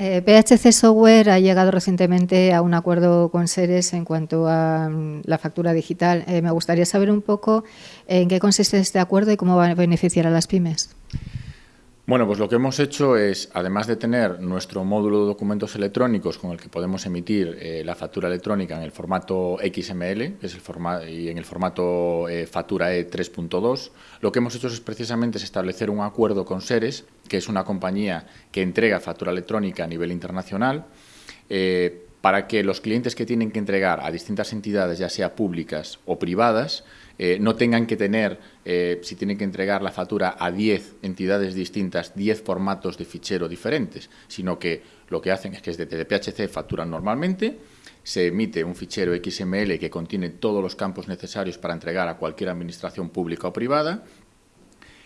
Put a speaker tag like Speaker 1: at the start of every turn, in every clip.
Speaker 1: Eh, PHC Software ha llegado recientemente a un acuerdo con Seres en cuanto a mm, la factura digital. Eh, me gustaría saber un poco en qué consiste este acuerdo y cómo va a beneficiar a las pymes.
Speaker 2: Bueno, pues lo que hemos hecho es, además de tener nuestro módulo de documentos electrónicos con el que podemos emitir eh, la factura electrónica en el formato XML es el y en el formato eh, factura E 3.2, lo que hemos hecho es precisamente establecer un acuerdo con Seres, que es una compañía que entrega factura electrónica a nivel internacional, eh, para que los clientes que tienen que entregar a distintas entidades, ya sea públicas o privadas, eh, no tengan que tener, eh, si tienen que entregar la factura a 10 entidades distintas, 10 formatos de fichero diferentes, sino que lo que hacen es que desde PHC facturan normalmente, se emite un fichero XML que contiene todos los campos necesarios para entregar a cualquier administración pública o privada,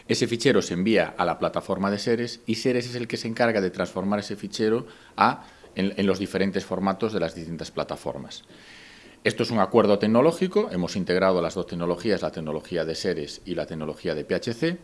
Speaker 2: ese fichero se envía a la plataforma de Seres y Seres es el que se encarga de transformar ese fichero a, en los diferentes formatos de las distintas plataformas. Esto es un acuerdo tecnológico, hemos integrado las dos tecnologías, la tecnología de Seres y la tecnología de PHC,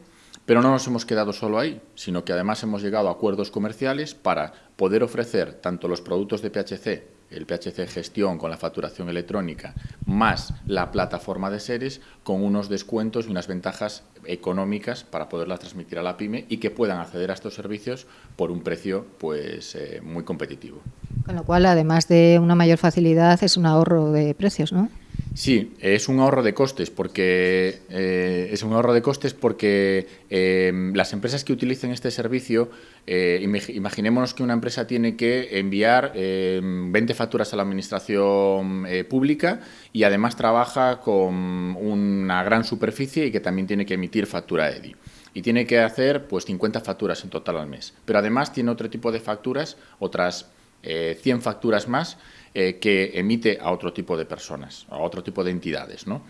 Speaker 2: pero no nos hemos quedado solo ahí, sino que además hemos llegado a acuerdos comerciales para poder ofrecer tanto los productos de PHC, el PHC Gestión con la facturación electrónica, más la plataforma de Seres, con unos descuentos y unas ventajas económicas para poderlas transmitir a la PyME y que puedan acceder a estos servicios por un precio pues, eh, muy competitivo.
Speaker 1: Con lo cual, además de una mayor facilidad, es un ahorro de precios, ¿no?
Speaker 2: Sí, es un ahorro de costes porque eh, es un ahorro de costes porque eh, las empresas que utilicen este servicio, eh, imaginémonos que una empresa tiene que enviar 20 facturas a la administración pública y además trabaja con una gran superficie y que también tiene que emitir factura EDI y tiene que hacer pues 50 facturas en total al mes. Pero además tiene otro tipo de facturas, otras 100 facturas más eh, que emite a otro tipo de personas, a otro tipo de entidades, ¿no?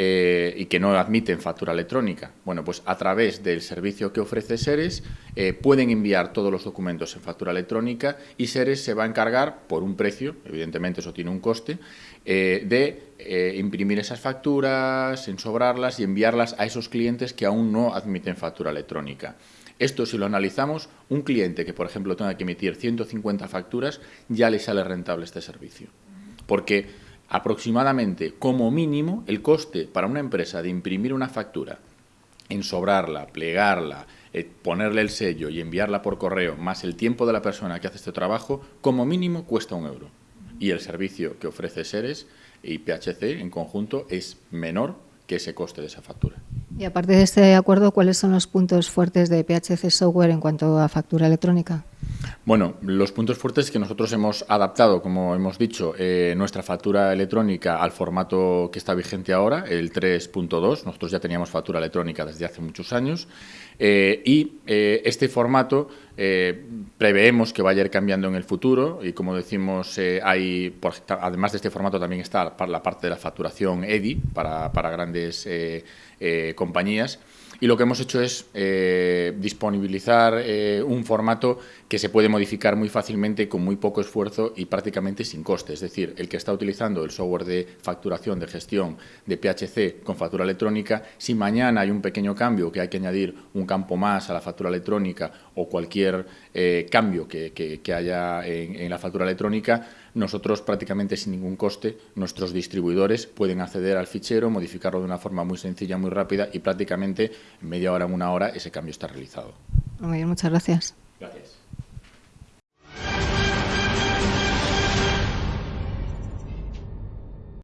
Speaker 2: Eh, y que no admiten factura electrónica. Bueno, pues a través del servicio que ofrece Seres eh, pueden enviar todos los documentos en factura electrónica y Seres se va a encargar, por un precio, evidentemente eso tiene un coste, de imprimir esas facturas, ensobrarlas y enviarlas a esos clientes que aún no admiten factura electrónica. Esto, si lo analizamos, un cliente que, por ejemplo, tenga que emitir 150 facturas, ya le sale rentable este servicio. Porque aproximadamente, como mínimo, el coste para una empresa de imprimir una factura, ensobrarla, plegarla, eh, ponerle el sello y enviarla por correo, más el tiempo de la persona que hace este trabajo, como mínimo cuesta un euro. Y el servicio que ofrece Seres y PHC en conjunto es menor que ese coste de esa factura.
Speaker 1: Y aparte de este acuerdo, ¿cuáles son los puntos fuertes de PHC Software en cuanto a factura electrónica?
Speaker 2: Bueno, los puntos fuertes que nosotros hemos adaptado, como hemos dicho, eh, nuestra factura electrónica al formato que está vigente ahora, el 3.2. Nosotros ya teníamos factura electrónica desde hace muchos años. Eh, y eh, este formato preveemos que vaya a ir cambiando en el futuro y, como decimos, hay, además de este formato también está la parte de la facturación EDI para grandes compañías. Y lo que hemos hecho es eh, disponibilizar eh, un formato que se puede modificar muy fácilmente con muy poco esfuerzo y prácticamente sin coste. Es decir, el que está utilizando el software de facturación, de gestión de PHC con factura electrónica, si mañana hay un pequeño cambio, que hay que añadir un campo más a la factura electrónica o cualquier eh, cambio que, haya en la factura electrónica, nosotros prácticamente sin ningún coste, nuestros distribuidores pueden acceder al fichero, modificarlo de una forma muy sencilla, muy rápida y prácticamente en media hora, en una hora, ese cambio está realizado.
Speaker 1: Muy bien, muchas gracias.